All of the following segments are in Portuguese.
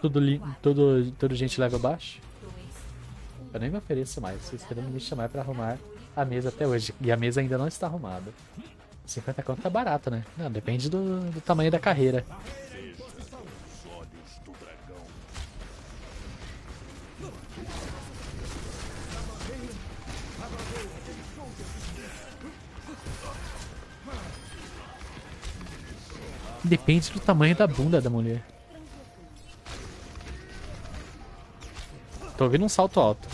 Tudo, tudo, tudo gente leva baixo. Eu nem me ofereço mais. Vocês querendo me chamar pra arrumar a mesa até hoje. E a mesa ainda não está arrumada. 50 conto tá barato, né? Não, depende do, do tamanho da carreira. Depende do tamanho da bunda da mulher. Tô ouvindo um salto alto.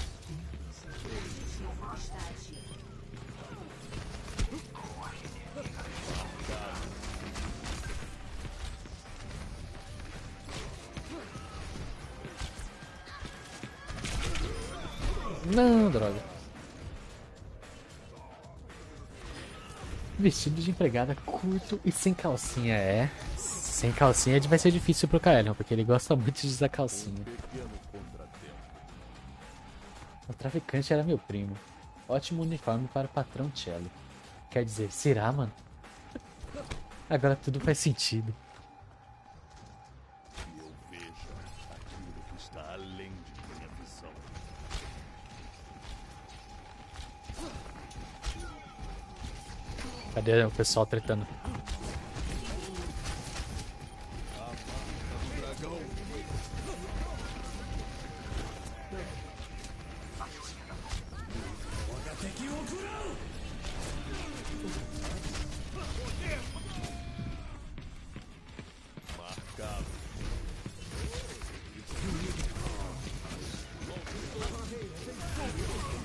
Não, droga. Vestido de empregada curto e sem calcinha, é. Sem calcinha vai ser difícil pro Kaelion, porque ele gosta muito de usar calcinha. O traficante era meu primo. Ótimo uniforme para o patrão Cello. Quer dizer, será, mano? Agora tudo faz sentido. Cadê o pessoal tretando?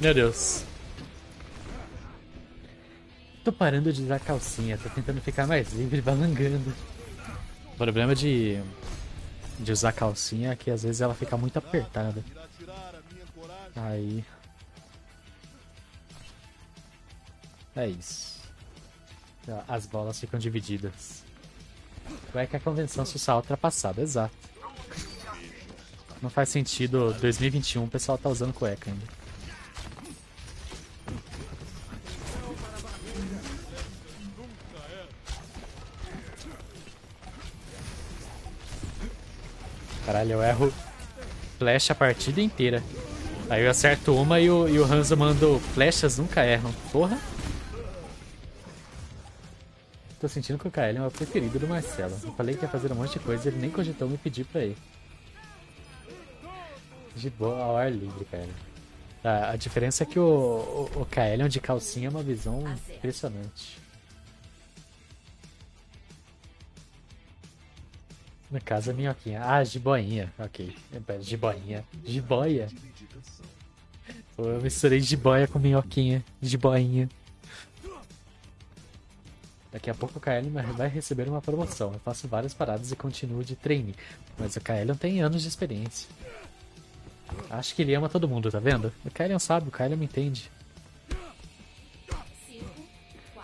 Meu Deus. Tô parando de usar calcinha, tô tentando ficar mais livre, balangando. O problema de, de usar calcinha é que às vezes ela fica muito apertada. Aí. É isso. As bolas ficam divididas. Vai que a convenção social ultrapassada, exato. Não faz sentido 2021 o pessoal tá usando cueca ainda. Caralho, eu erro flash a partida inteira. Aí eu acerto uma e o, e o Hanzo mandou flechas nunca erram. Porra. Tô sentindo que o KL é o preferido do Marcelo. Eu falei que ia fazer um monte de coisa e ele nem cogitou me pedir pra ir. De boa ao ar livre, cara. A, diferença é que o, o, o KL de calcinha é uma visão impressionante. No caso, a minhoquinha. Ah, jiboinha. Ok. Jiboinha. Jiboia? Pô, eu misturei jiboia com minhoquinha. Jiboinha. Daqui a pouco o KL vai receber uma promoção. Eu faço várias paradas e continuo de treine. Mas o não tem anos de experiência. Acho que ele ama todo mundo, tá vendo? O KL é sábio, o KL me entende.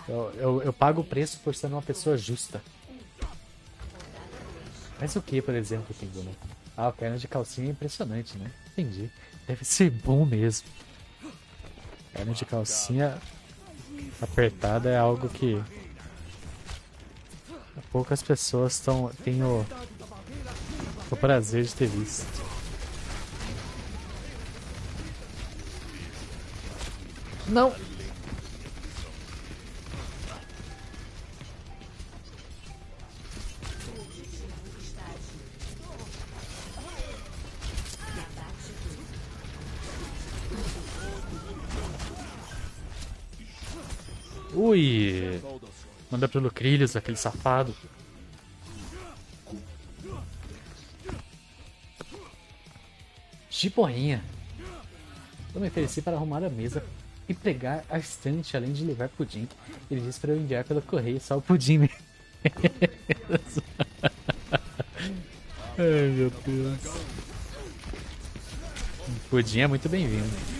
Eu, eu, eu pago o preço por ser uma pessoa justa. Mas o que, por exemplo, Pingu, né? Ah, o perna de calcinha é impressionante, né? Entendi. Deve ser bom mesmo. Perna de calcinha apertada é algo que poucas pessoas estão têm o, o prazer de ter visto. Não! Ui! Manda pelo Crilhos, aquele safado. Giboinha. Eu me ofereci para arrumar a mesa e pregar a estante, além de levar pudim. Ele disse para eu enviar pelo correio só o pudim mesmo. Ai meu Deus. O pudim é muito bem-vindo.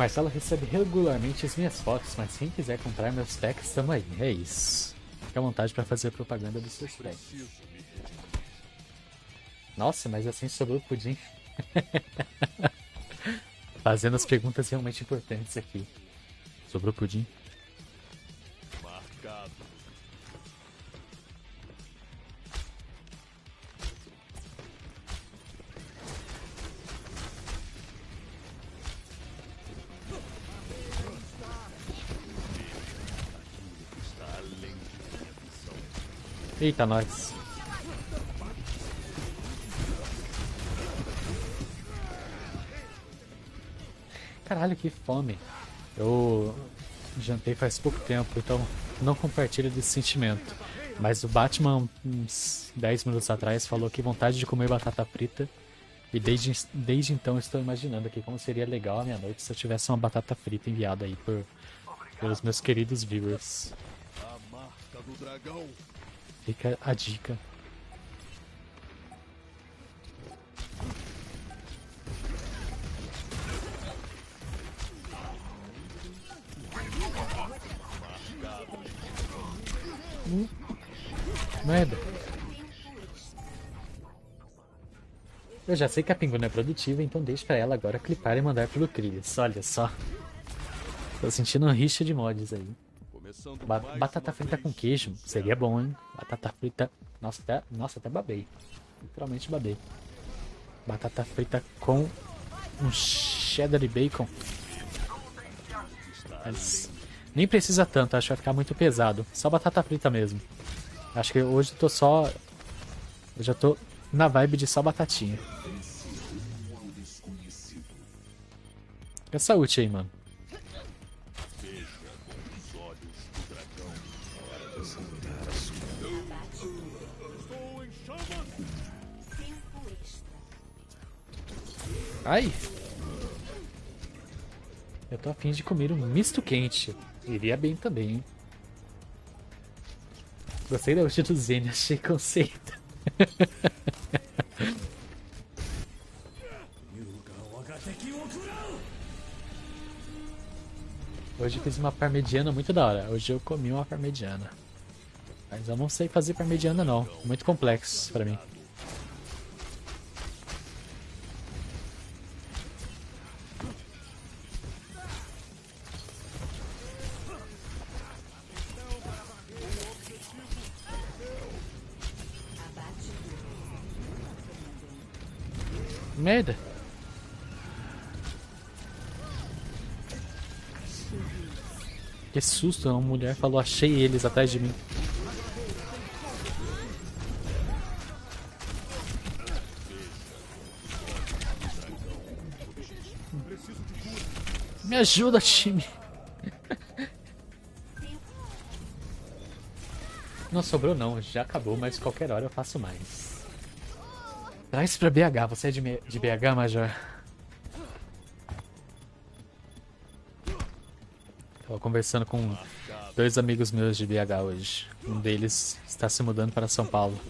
Marcelo recebe regularmente as minhas fotos, mas quem quiser comprar meus packs, tamo aí. É isso. Fique à vontade para fazer propaganda dos seus packs. Nossa, mas assim sobrou o pudim. Fazendo as perguntas realmente importantes aqui. Sobrou pudim? Eita, nós. Caralho, que fome. Eu jantei faz pouco tempo, então não compartilho desse sentimento. Mas o Batman, uns 10 minutos atrás, falou que vontade de comer batata frita. E desde, desde então estou imaginando aqui como seria legal a minha noite se eu tivesse uma batata frita enviada aí por, pelos meus queridos viewers. Fica a dica. Merda. Eu já sei que a Pinguina é produtiva, então deixe pra ela agora clipar e mandar pelo Crilhas. Olha só. Tô sentindo um rixa de mods aí. Ba batata frita com queijo. Seria bom, hein? Batata frita... Nossa, até, nossa, até babei. Literalmente babei. Batata frita com um cheddar e bacon. Mas nem precisa tanto, acho que vai ficar muito pesado. Só batata frita mesmo. Acho que hoje eu tô só... Eu já tô na vibe de só batatinha. Essa ult aí, mano. Ai! Eu tô afim de comer um misto quente. Iria bem também, hein? Gostei da ult do Zen, achei conceito. Hoje eu fiz uma parmegiana muito da hora. Hoje eu comi uma parmegiana. Mas eu não sei fazer parmegiana não. Muito complexo pra mim. Merda. Que susto, uma mulher falou, achei eles atrás de mim. Me ajuda, time. Não sobrou não, já acabou, mas qualquer hora eu faço mais. Traz pra BH, você é de, de BH, Major? Tava conversando com dois amigos meus de BH hoje. Um deles está se mudando para São Paulo.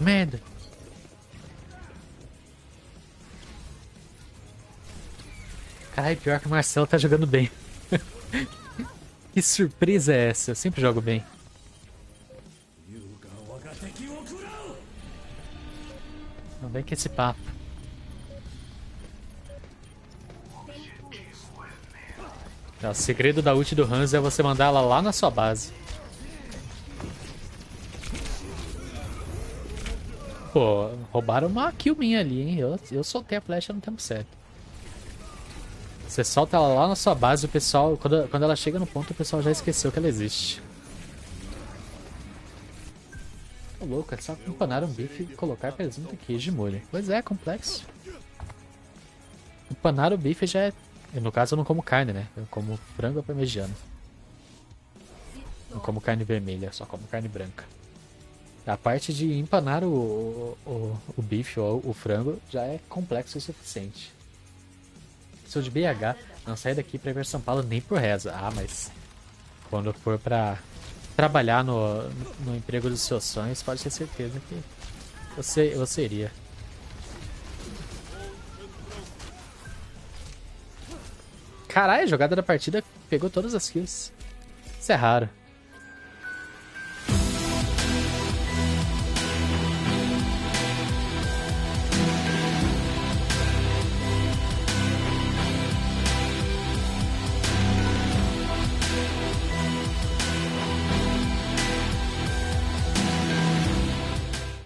Merda! Caralho, pior que o Marcelo tá jogando bem. que surpresa é essa? Eu sempre jogo bem. Não vem com esse papo. Tá, o segredo da ult do Hans é você mandar ela lá na sua base. Pô, roubaram uma kill minha ali, hein? Eu, eu soltei a flecha no tempo certo. Você solta ela lá na sua base, o pessoal, quando, quando ela chega no ponto, o pessoal já esqueceu que ela existe. Tô louco, é só empanar um bife e colocar presunto, queijo e molho. Pois é, complexo. Empanar o bife já é... No caso eu não como carne, né? Eu como frango parmegiano. Não como carne vermelha, só como carne branca. A parte de empanar o, o, o bife ou o frango já é complexo o suficiente. Sou de BH, não saio daqui pra ir pra São Paulo nem por reza. Ah, mas quando for pra trabalhar no, no emprego dos seus sonhos, pode ter certeza que você, você iria. Caralho, a jogada da partida pegou todas as kills. Isso é raro.